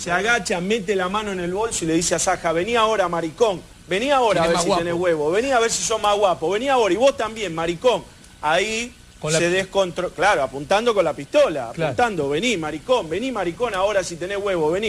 se agacha, mete la mano en el bolso y le dice a Saja, vení ahora, maricón, vení ahora a ver si tenés huevo, vení a ver si sos más guapo, vení ahora, y vos también, maricón. Ahí se descontrola, claro, apuntando con la pistola, apuntando, vení, maricón, vení, maricón, ahora si tenés huevo, vení.